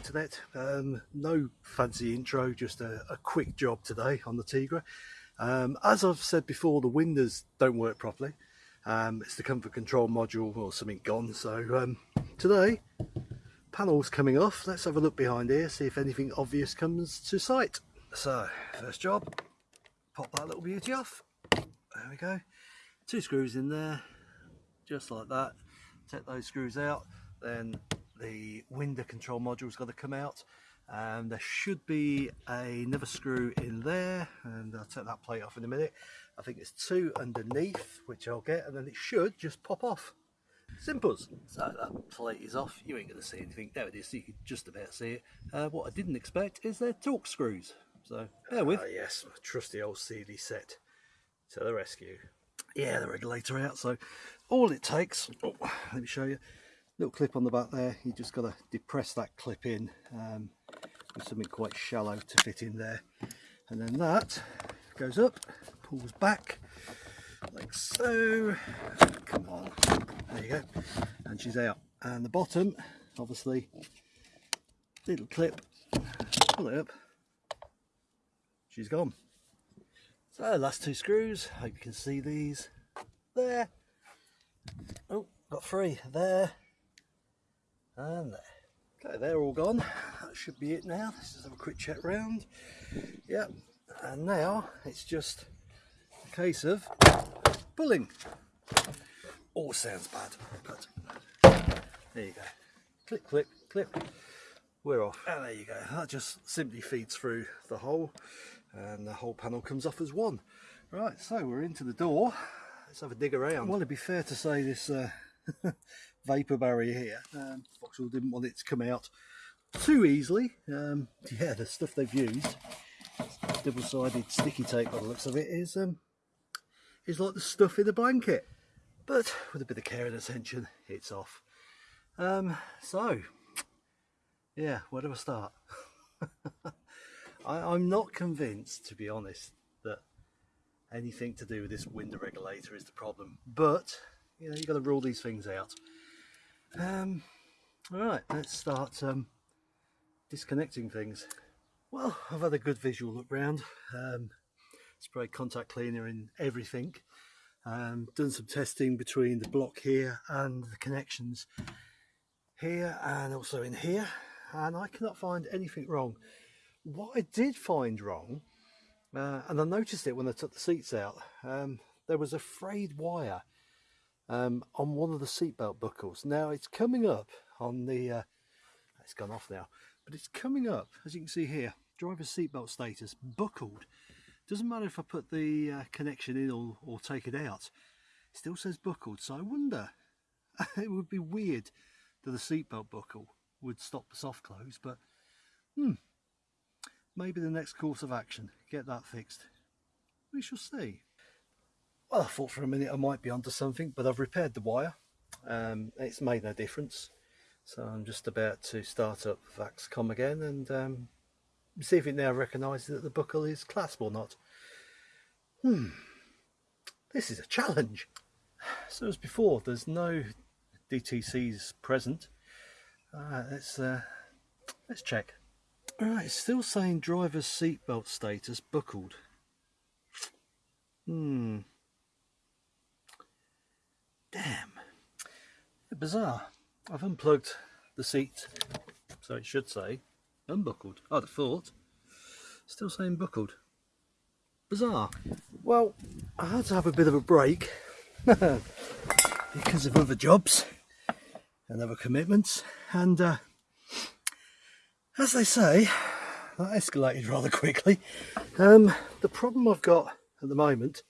internet. Um, no fancy intro, just a, a, quick job today on the Tigra. Um, as I've said before, the windows don't work properly. Um, it's the comfort control module or something gone. So um, today, panels coming off. Let's have a look behind here, see if anything obvious comes to sight. So, first job, pop that little beauty off. There we go. Two screws in there, just like that. Take those screws out, then the window control module's got to come out. And there should be another screw in there and I'll take that plate off in a minute. I think there's two underneath which I'll get and then it should just pop off. Simples so that plate is off. You ain't gonna see anything. There it is. You can just about see it. Uh, what I didn't expect is their Torx screws. So bear with. Uh, yes. My trusty old CD set to the rescue. Yeah the regulator out. So all it takes oh, let me show you little clip on the back there you just got to depress that clip in um, with something quite shallow to fit in there. And then that goes up pulls back like so. Come on there you go. And she's out. And the bottom obviously little clip pull it up. She's gone. So last two screws hope you can see these. There. Oh got three. There and there. Okay, they're all gone. That should be it now. Let's just have a quick check round. Yep, and now it's just a case of pulling. All sounds bad, but there you go. Click, click, clip. We're off. And there you go. That just simply feeds through the hole and the whole panel comes off as one. Right, so we're into the door. Let's have a dig around. Well, it'd be fair to say this uh, vapor barrier here. Um, Vauxhall didn't want it to come out too easily. Um, yeah, the stuff they've used, double-sided sticky tape by the looks of it, is um, is like the stuff in the blanket. But with a bit of care and attention, it's off. Um, so, yeah, where do I start? I, I'm not convinced, to be honest, that anything to do with this window regulator is the problem. But you know, you've got to rule these things out. Um, all right, let's start um, disconnecting things. Well, I've had a good visual look round. Um, sprayed contact cleaner in everything. Um, done some testing between the block here and the connections here and also in here and I cannot find anything wrong. What I did find wrong, uh, and I noticed it when I took the seats out, um, there was a frayed wire um, on one of the seatbelt buckles. Now it's coming up on the, uh, it's gone off now, but it's coming up, as you can see here, driver seatbelt status, buckled. Doesn't matter if I put the uh, connection in or, or take it out, it still says buckled. So I wonder, it would be weird that the seatbelt buckle would stop the soft close, but hmm, maybe the next course of action, get that fixed. We shall see. Well, I thought for a minute I might be onto something, but I've repaired the wire. Um, it's made no difference. So I'm just about to start up Vaux-Com again and um, see if it now recognises that the buckle is clasp or not. Hmm, this is a challenge. So as before, there's no DTCs present. Uh, let's uh, let's check. All right, it's still saying driver's seatbelt status buckled. Hmm. Damn. Bizarre. I've unplugged the seat, so it should say unbuckled. I'd have thought. Still saying buckled. Bizarre. Well, I had to have a bit of a break because of other jobs and other commitments. And uh, as they say, that escalated rather quickly. Um, the problem I've got at the moment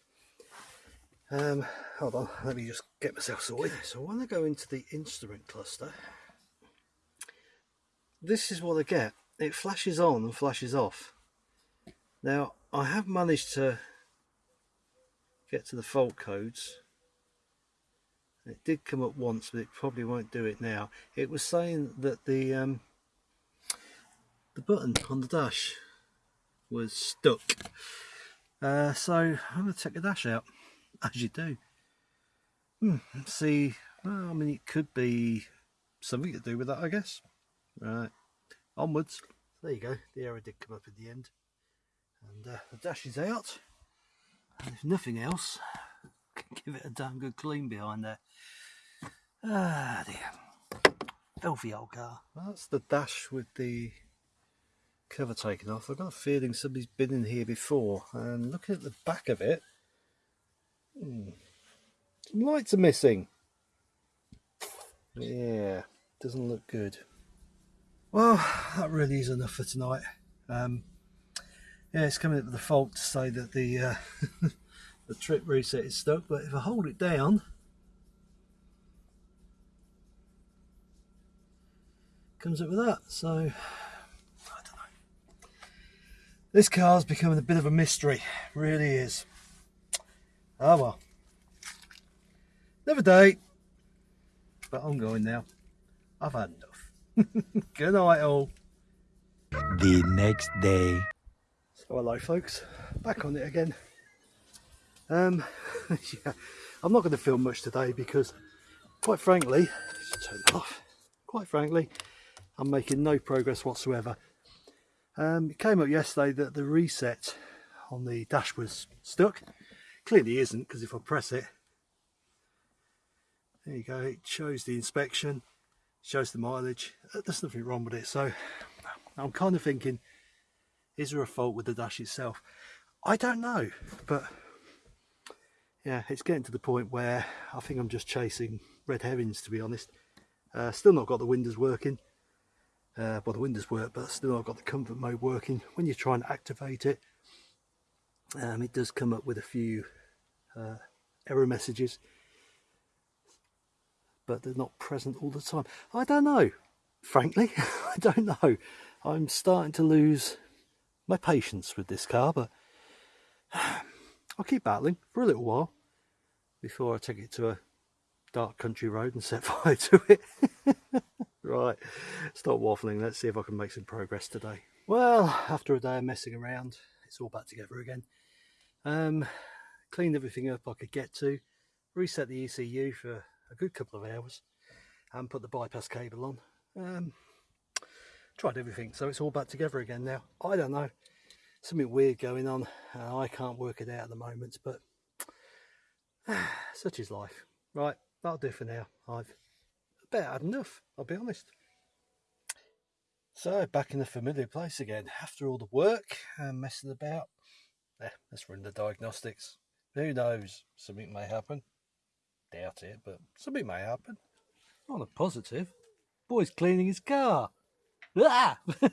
um, hold on, let me just get myself sorted. So when I go into the instrument cluster, this is what I get. It flashes on and flashes off. Now, I have managed to get to the fault codes. It did come up once, but it probably won't do it now. It was saying that the um, the button on the dash was stuck. Uh, so I'm going to take the dash out as you do. Hmm, see, well, I mean, it could be something to do with that, I guess. Right, onwards. There you go, the error did come up in the end. And uh, the dash is out. And if nothing else, give it a damn good clean behind there. Ah dear. Filthy old car. That's the dash with the cover taken off. I've got a feeling somebody's been in here before. And looking at the back of it, hmm, some lights are missing. Yeah, doesn't look good. Well, that really is enough for tonight. Um, yeah, it's coming up with the fault to say that the uh, the trip reset is stuck, but if I hold it down, comes up with that. So I don't know. This car's becoming a bit of a mystery, really is. Oh well. Never day. But I'm going now. I've had enough. Good night all. The next day. So hello folks, back on it again. Um, yeah, I'm not going to film much today because, quite frankly, turn it off. Quite frankly, I'm making no progress whatsoever. Um, it came up yesterday that the reset on the dash was stuck. Clearly isn't because if I press it, there you go, it shows the inspection, shows the mileage. Uh, there's nothing wrong with it. So I'm kind of thinking, is there a fault with the dash itself? I don't know, but yeah, it's getting to the point where I think I'm just chasing red herrings, to be honest. Uh, still not got the windows working. Uh, well, the windows work, but still not got the comfort mode working. When you try and activate it, um, it does come up with a few uh, error messages, but they're not present all the time. I don't know, frankly, I don't know. I'm starting to lose my patience with this car, but I'll keep battling for a little while before I take it to a dark country road and set fire to it. right, stop waffling. Let's see if I can make some progress today. Well, after a day of messing around, it's all back together again. Um, cleaned everything up I could get to, reset the ECU for a good couple of hours, and put the bypass cable on. Um, tried everything, so it's all back together again now. I don't know, something weird going on. Uh, I can't work it out at the moment, but such is life. Right, that'll do for now. I've about had enough, I'll be honest. So, back in the familiar place again. After all the work and messing about, eh, let's run the diagnostics. Who knows, something may happen. Doubt it, but something may happen. On a positive, boy's cleaning his car. Ah!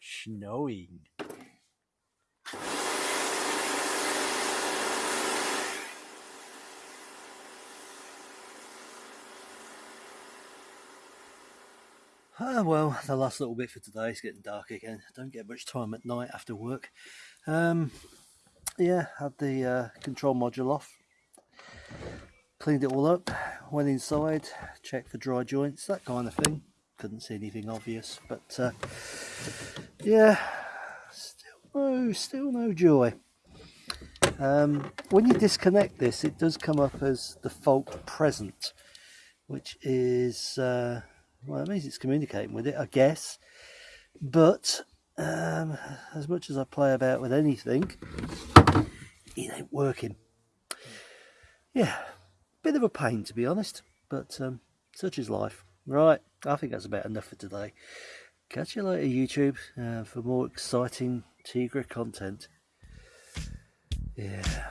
Snowing. Ah, well, the last little bit for today is getting dark again. Don't get much time at night after work. Um, yeah, had the uh, control module off. Cleaned it all up, went inside, checked for dry joints, that kind of thing. Couldn't see anything obvious, but uh, yeah, still no, still no joy. Um, when you disconnect this, it does come up as the fault present, which is uh, well, it means it's communicating with it, I guess. But um, as much as I play about with anything, it ain't working. Yeah, bit of a pain to be honest, but um, such is life. Right, I think that's about enough for today. Catch you later, YouTube, uh, for more exciting Tigra content. Yeah.